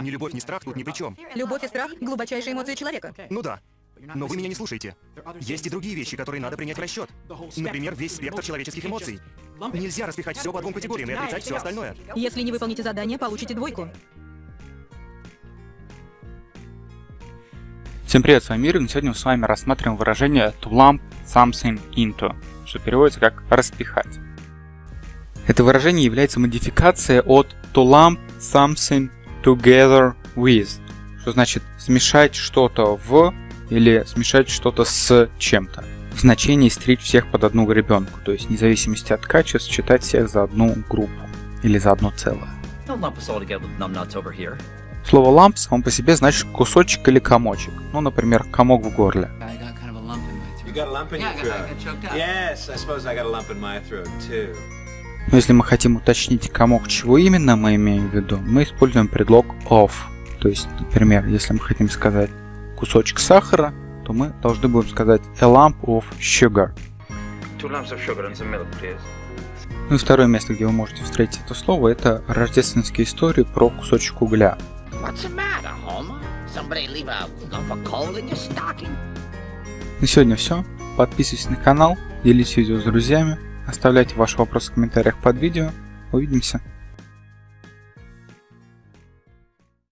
Ни любовь, ни страх тут ни при чем. Любовь и страх — глубочайшие эмоции человека. Ну да. Но вы меня не слушаете. Есть и другие вещи, которые надо принять в расчет. Например, весь спектр человеческих эмоций. Нельзя распихать все по двум категориям и отрицать все остальное. Если не выполните задание, получите двойку. Всем привет, с вами Ирин. и Сегодня мы с вами рассматриваем выражение to lump something into, что переводится как распихать. Это выражение является модификацией от to lump something together with, что значит смешать что-то в или смешать что-то с чем-то. В значении стричь всех под одну гребенку, то есть вне зависимости от качеств считать всех за одну группу или за одно целое. Don't lump us all together with numbnuts over here. Слово ламп само по себе значит кусочек или комочек. Ну, например, комок в горле. Lump. You got a lump in your throat. Yes, I suppose I got a lump in my throat too. Но если мы хотим уточнить комок, чего именно мы имеем в виду, мы используем предлог of. То есть, например, если мы хотим сказать кусочек сахара, то мы должны будем сказать a lump of sugar. Two lumps of sugar and some milk, please. Ну и второе место, где вы можете встретить это слово, это рождественские истории про кусочек угля. What's the matter, Homer? Somebody leave a lump of coal in your stocking? На сегодня все. Подписывайтесь на канал, делитесь видео с друзьями, оставляйте ваши вопросы в комментариях под видео. Увидимся.